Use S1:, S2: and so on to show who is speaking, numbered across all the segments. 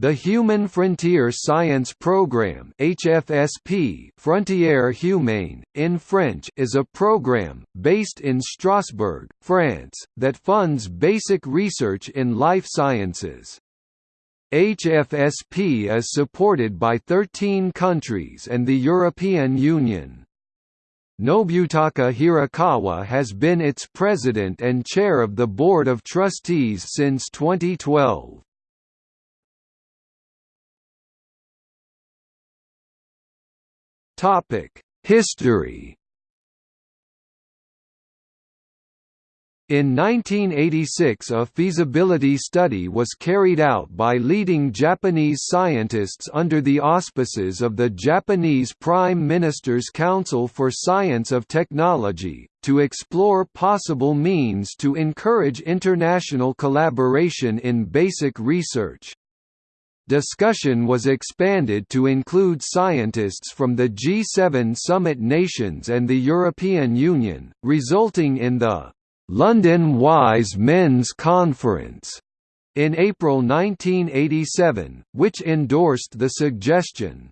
S1: The Human Frontier Science Programme HFSP Frontières Humaines, in French is a program, based in Strasbourg, France, that funds basic research in life sciences. HFSP is supported by 13 countries and the European Union. Nobutaka Hirokawa has been its president and chair of the Board of Trustees since 2012. History In 1986 a feasibility study was carried out by leading Japanese scientists under the auspices of the Japanese Prime Minister's Council for Science of Technology, to explore possible means to encourage international collaboration in basic research. Discussion was expanded to include scientists from the G7 summit nations and the European Union, resulting in the London Wise Men's Conference in April 1987, which endorsed the suggestion.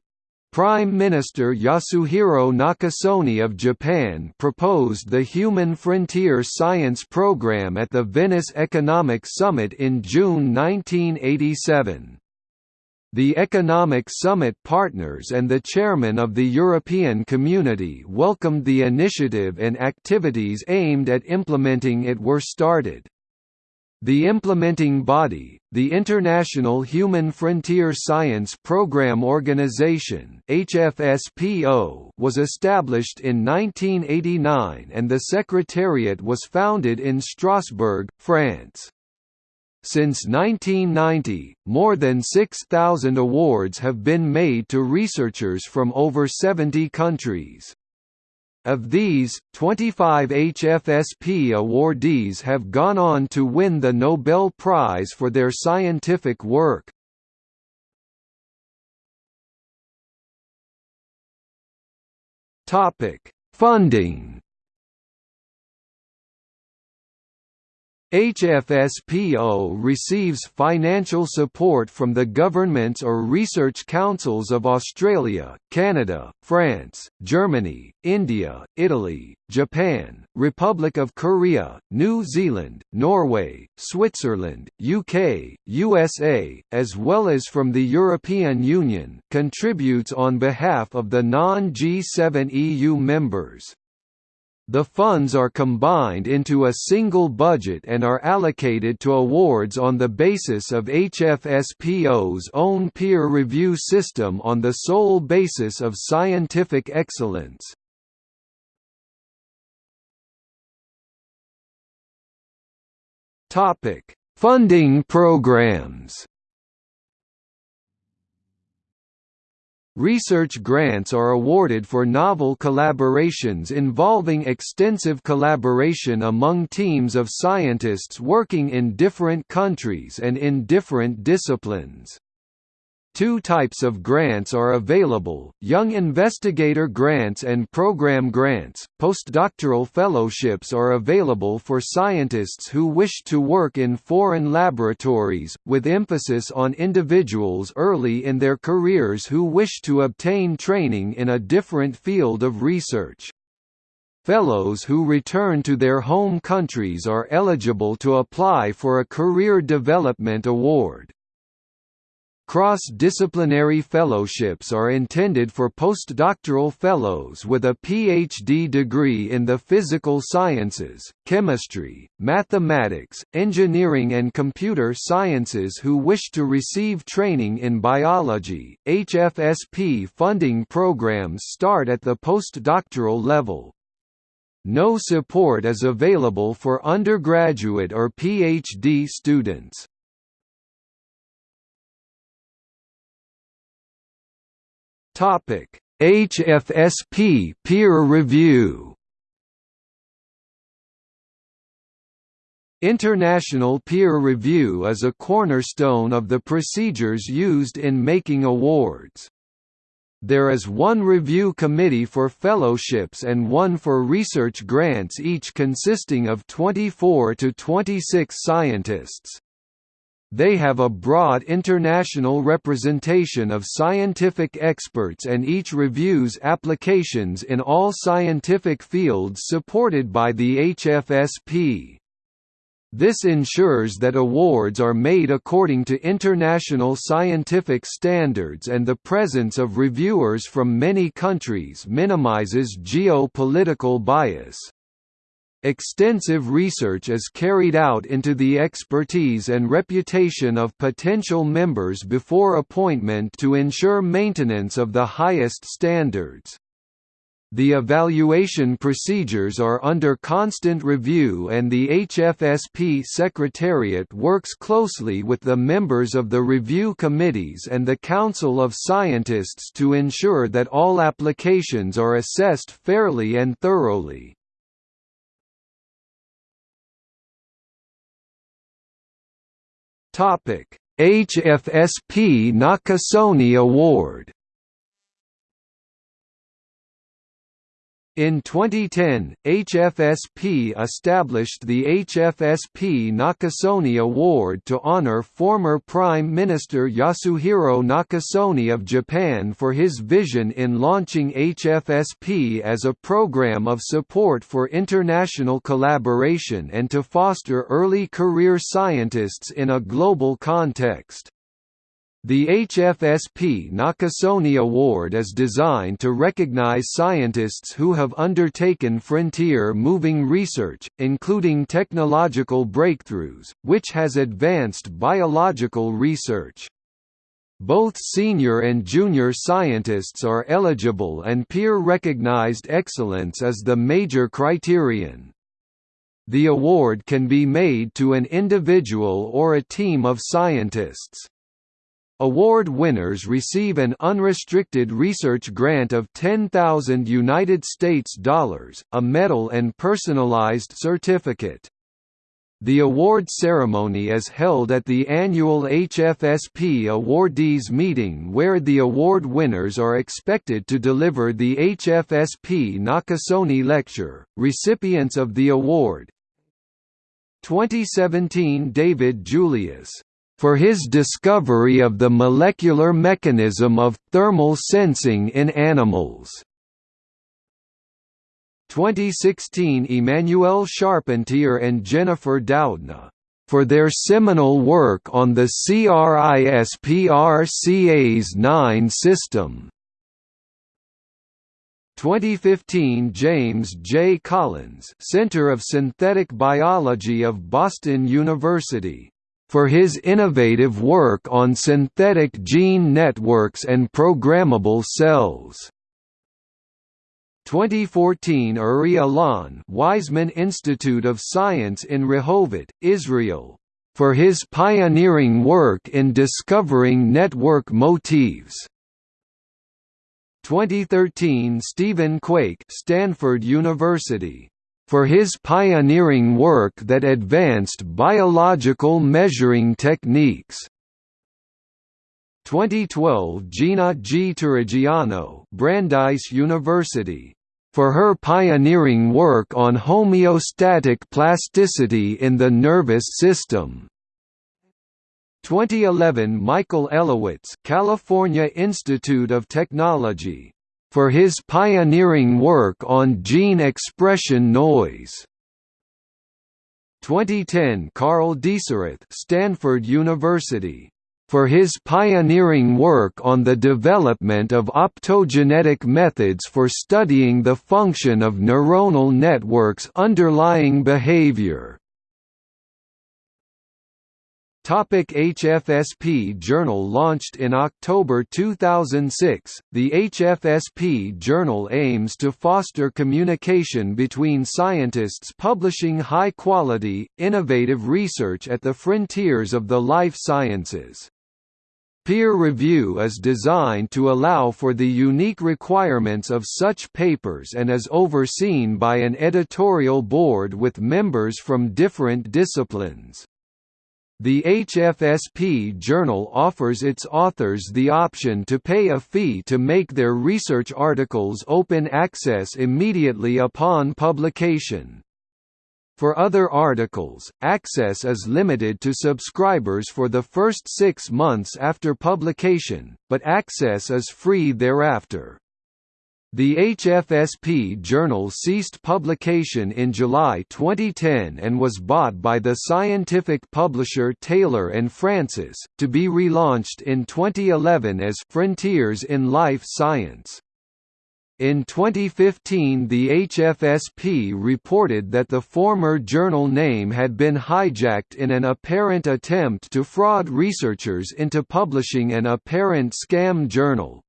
S1: Prime Minister Yasuhiro Nakasone of Japan proposed the Human Frontier Science Program at the Venice Economic Summit in June 1987. The Economic Summit partners and the chairman of the European Community welcomed the initiative and activities aimed at implementing it were started. The implementing body, the International Human Frontier Science Programme Organization (HFSPO), was established in 1989 and the secretariat was founded in Strasbourg, France. Since 1990, more than 6,000 awards have been made to researchers from over 70 countries. Of these, 25 HFSP awardees have gone on to win the Nobel Prize for their scientific work. Funding HFSPO receives financial support from the governments or research councils of Australia, Canada, France, Germany, India, Italy, Japan, Republic of Korea, New Zealand, Norway, Switzerland, UK, USA, as well as from the European Union, contributes on behalf of the non-G7 EU members. The funds are combined into a single budget and are allocated to awards on the basis of HFSPO's own peer review system on the sole basis of scientific excellence. Funding programs Research grants are awarded for novel collaborations involving extensive collaboration among teams of scientists working in different countries and in different disciplines. Two types of grants are available, Young Investigator Grants and Program Grants. Postdoctoral fellowships are available for scientists who wish to work in foreign laboratories, with emphasis on individuals early in their careers who wish to obtain training in a different field of research. Fellows who return to their home countries are eligible to apply for a Career Development Award. Cross-disciplinary fellowships are intended for postdoctoral fellows with a PhD degree in the physical sciences, chemistry, mathematics, engineering and computer sciences who wish to receive training in biology. HFSP funding programs start at the postdoctoral level. No support is available for undergraduate or PhD students. Topic: HFSP peer review. International peer review is a cornerstone of the procedures used in making awards. There is one review committee for fellowships and one for research grants each consisting of 24 to 26 scientists. They have a broad international representation of scientific experts and each reviews applications in all scientific fields supported by the HFSP. This ensures that awards are made according to international scientific standards and the presence of reviewers from many countries minimizes geopolitical bias. Extensive research is carried out into the expertise and reputation of potential members before appointment to ensure maintenance of the highest standards. The evaluation procedures are under constant review and the HFSP Secretariat works closely with the members of the review committees and the Council of Scientists to ensure that all applications are assessed fairly and thoroughly. HFSP Nakasone Award In 2010, HFSP established the HFSP Nakasone Award to honor former Prime Minister Yasuhiro Nakasone of Japan for his vision in launching HFSP as a program of support for international collaboration and to foster early career scientists in a global context. The HFSP Nakasone Award is designed to recognize scientists who have undertaken frontier-moving research, including technological breakthroughs, which has advanced biological research. Both senior and junior scientists are eligible and peer-recognized excellence is the major criterion. The award can be made to an individual or a team of scientists. Award winners receive an unrestricted research grant of 10,000 United States dollars, a medal and personalized certificate. The award ceremony is held at the annual HFSP awardees meeting where the award winners are expected to deliver the HFSP Nakasone Lecture. Recipients of the award 2017 David Julius for his discovery of the molecular mechanism of thermal sensing in animals. 2016 Emmanuelle Charpentier and Jennifer Doudna for their seminal work on the CRISPR-Cas9 system. 2015 James J. Collins Center of Synthetic Biology of Boston University for his innovative work on synthetic gene networks and programmable cells. 2014 Uri Alon Weizmann Institute of Science in Rehovot, Israel, for his pioneering work in discovering network motifs. 2013 Stephen Quake Stanford University for his pioneering work that advanced biological measuring techniques. 2012 Gina G. Turrigiano Brandeis University for her pioneering work on homeostatic plasticity in the nervous system. 2011 Michael Elowitz California Institute of Technology for his pioneering work on gene expression noise. 2010 Karl Deisseroth Stanford University for his pioneering work on the development of optogenetic methods for studying the function of neuronal networks underlying behavior. Topic HFSP Journal Launched in October 2006, the HFSP Journal aims to foster communication between scientists publishing high-quality, innovative research at the frontiers of the life sciences. Peer review is designed to allow for the unique requirements of such papers and is overseen by an editorial board with members from different disciplines. The HFSP journal offers its authors the option to pay a fee to make their research articles open access immediately upon publication. For other articles, access is limited to subscribers for the first six months after publication, but access is free thereafter. The HFSP journal ceased publication in July 2010 and was bought by the scientific publisher Taylor and Francis, to be relaunched in 2011 as Frontiers in Life Science. In 2015 the HFSP reported that the former journal name had been hijacked in an apparent attempt to fraud researchers into publishing an apparent scam journal,